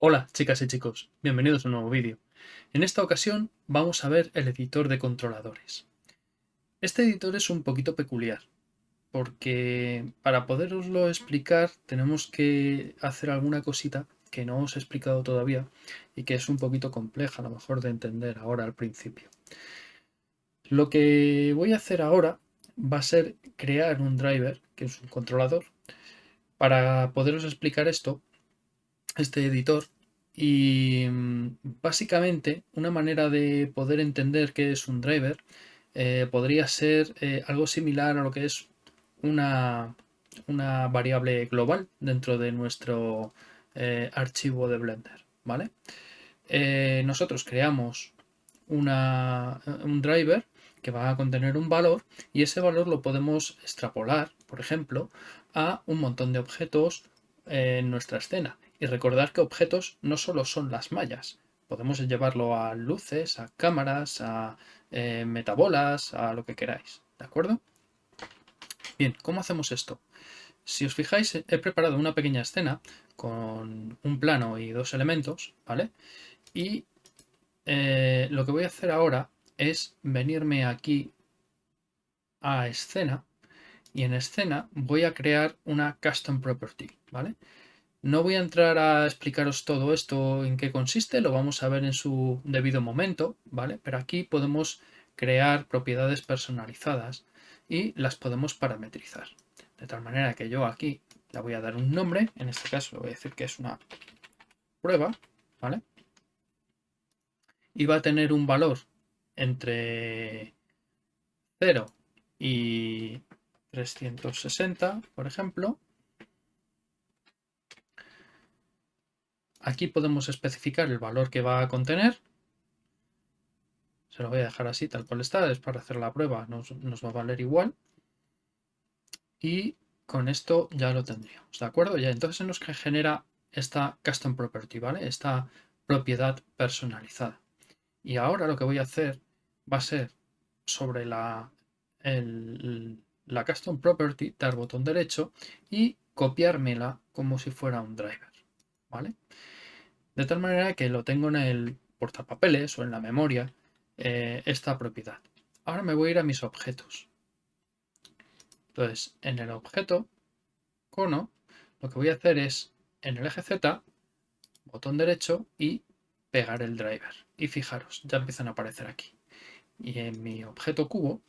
Hola chicas y chicos, bienvenidos a un nuevo vídeo. En esta ocasión vamos a ver el editor de controladores. Este editor es un poquito peculiar, porque para poderoslo explicar tenemos que hacer alguna cosita que no os he explicado todavía y que es un poquito compleja a lo mejor de entender ahora al principio. Lo que voy a hacer ahora va a ser crear un driver, que es un controlador. Para poderos explicar esto, este editor y mm, básicamente una manera de poder entender qué es un driver eh, podría ser eh, algo similar a lo que es una, una variable global dentro de nuestro eh, archivo de Blender. ¿vale? nosotros creamos una, un driver que va a contener un valor y ese valor lo podemos extrapolar, por ejemplo, a un montón de objetos en nuestra escena y recordar que objetos no solo son las mallas, podemos llevarlo a luces, a cámaras, a eh, metabolas, a lo que queráis, ¿de acuerdo? Bien, ¿cómo hacemos esto? Si os fijáis, he preparado una pequeña escena con un plano y dos elementos, ¿vale? Y eh, lo que voy a hacer ahora es venirme aquí a escena y en escena voy a crear una custom property, ¿vale? No voy a entrar a explicaros todo esto en qué consiste, lo vamos a ver en su debido momento, ¿vale? Pero aquí podemos crear propiedades personalizadas y las podemos parametrizar. De tal manera que yo aquí le voy a dar un nombre, en este caso le voy a decir que es una prueba, ¿vale? Y va a tener un valor entre 0 y 360, por ejemplo, Aquí podemos especificar el valor que va a contener. Se lo voy a dejar así, tal cual está, es para hacer la prueba, nos, va a valer igual. Y con esto ya lo tendríamos, ¿de acuerdo? Ya entonces nos genera esta custom property, ¿vale? Esta propiedad personalizada. Y ahora lo que voy a hacer va a ser sobre la, la custom property, dar botón derecho y copiármela como si fuera un driver, ¿vale? de tal manera que lo tengo en el portapapeles o en la memoria eh, esta propiedad. Ahora me voy a ir a mis objetos. Entonces, en el objeto cono, lo que voy a hacer es en el eje Z, botón derecho y pegar el driver. Y fijaros, ya empiezan a aparecer aquí. Y en mi objeto cubo,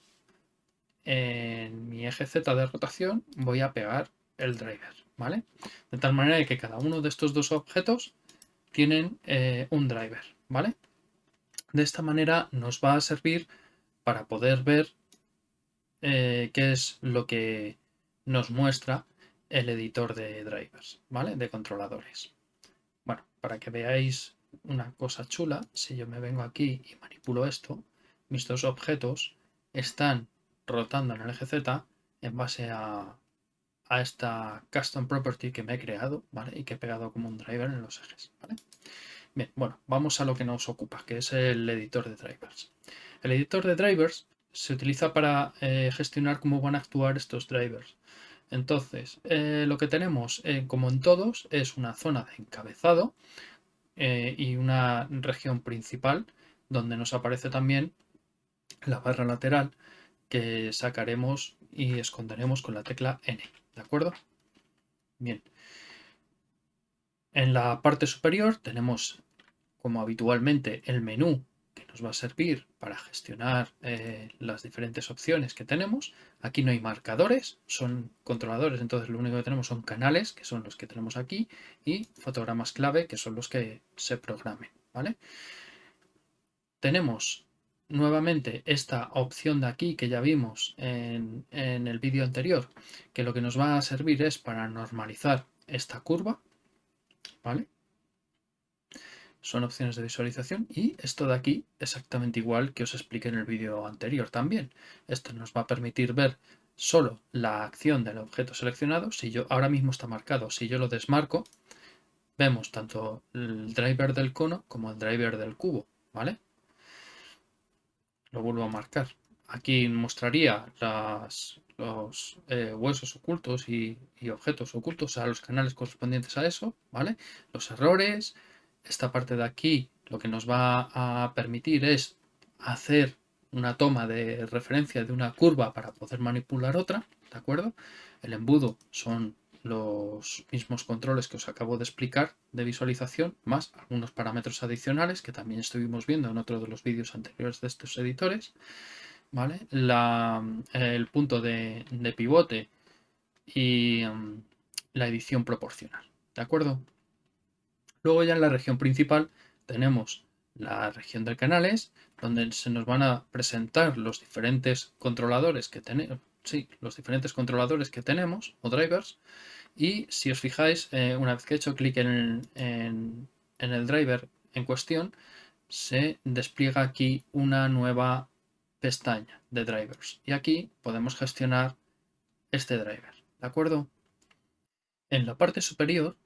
en mi eje Z de rotación, voy a pegar el driver, ¿vale? De tal manera que cada uno de estos dos objetos tienen eh, un driver, ¿vale? De esta manera nos va a servir para poder ver eh, qué es lo que nos muestra el editor de drivers, ¿vale? De controladores. Bueno, para que veáis una cosa chula, si yo me vengo aquí y manipulo esto, mis dos objetos están rotando en el eje Z en base a, a esta custom property que me he creado, ¿vale? Y que he pegado como un driver en los ejes, ¿vale? Bien, bueno, vamos a lo que nos ocupa, que es el editor de drivers. El editor de drivers se utiliza para eh, gestionar cómo van a actuar estos drivers. Entonces, eh, lo que tenemos, eh, como en todos, es una zona de encabezado y una región principal, donde nos aparece también la barra lateral que sacaremos y esconderemos con la tecla N. ¿De acuerdo? Bien. En la parte superior tenemos, como habitualmente, el menú que nos va a servir para gestionar eh, las diferentes opciones que tenemos. Aquí no hay marcadores, son controladores, entonces lo único que tenemos son canales, que son los que tenemos aquí, y fotogramas clave, que son los que se programen. ¿vale? Tenemos nuevamente esta opción de aquí que ya vimos en, el vídeo anterior, que lo que nos va a servir es para normalizar esta curva, ¿vale? Son opciones de visualización y esto de aquí exactamente igual que os expliqué en el vídeo anterior también. Esto nos va a permitir ver solo la acción del objeto seleccionado. Si yo ahora mismo está marcado, si yo lo desmarco, vemos tanto el driver del cono como el driver del cubo, ¿vale? Lo vuelvo a marcar. aquí mostraría los eh, huesos ocultos y, y, objetos ocultos, a los canales correspondientes a eso, ¿vale? Los errores, esta parte de aquí lo que nos va a permitir es hacer una toma de referencia de una curva para poder manipular otra, ¿de acuerdo? El embudo son los mismos controles que os acabo de explicar de visualización, más algunos parámetros adicionales que también estuvimos viendo en otro de los vídeos anteriores de estos editores. ¿vale? el punto de, pivote y mm, la edición proporcional. ¿De acuerdo? Luego ya en la región principal tenemos la región de canales, donde se nos van a presentar los diferentes controladores que tenemos, sí, los diferentes controladores que tenemos o drivers. Y si os fijáis, eh, una vez que he hecho clic en, en el driver en cuestión, se despliega aquí una nueva pestaña de drivers. Y aquí podemos gestionar este driver. ¿De acuerdo? En la parte superior,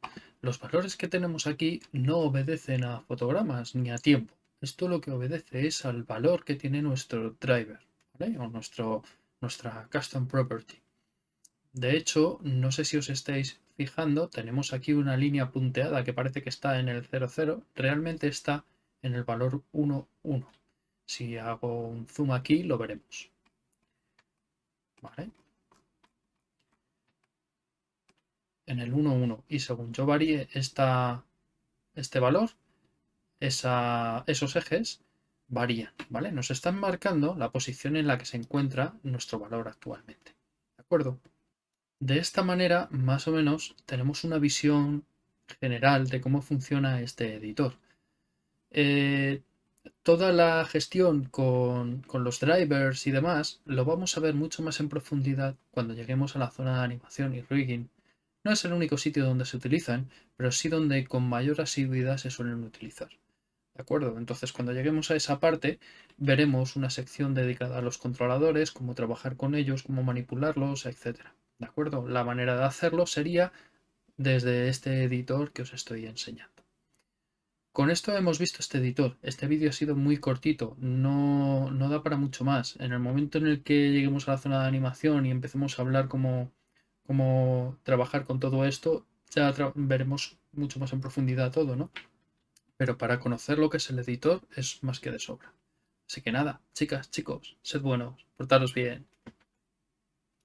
los valores que tenemos aquí no obedecen a fotogramas ni a tiempo. Esto lo que obedece es al valor que tiene nuestro driver o nuestro, nuestra custom property. De hecho, no sé si os estáis fijando, tenemos aquí una línea punteada que parece que está en el 00, realmente está en el valor 1, 1. Si hago un zoom aquí, lo veremos. ¿Vale? En el 1.1 y según yo varíe este valor, esos ejes varían, ¿vale? Nos están marcando la posición en la que se encuentra nuestro valor actualmente. ¿De acuerdo? De esta manera, más o menos, tenemos una visión general de cómo funciona este editor. Eh, toda la gestión con, los drivers y demás lo vamos a ver mucho más en profundidad cuando lleguemos a la zona de animación y rigging. No es el único sitio donde se utilizan, pero sí donde con mayor asiduidad se suelen utilizar. ¿De acuerdo? Entonces cuando lleguemos a esa parte veremos una sección dedicada a los controladores, cómo trabajar con ellos, cómo manipularlos, etc. ¿De acuerdo? La manera de hacerlo sería desde este editor que os estoy enseñando. Con esto hemos visto este editor. Este vídeo ha sido muy cortito, no, no, da para mucho más. En el momento en el que lleguemos a la zona de animación y empecemos a hablar cómo, cómo trabajar con todo esto, ya veremos mucho más en profundidad todo, ¿no? Pero para conocer lo que es el editor es más que de sobra. Así que nada, chicas, chicos, sed buenos, portaros bien.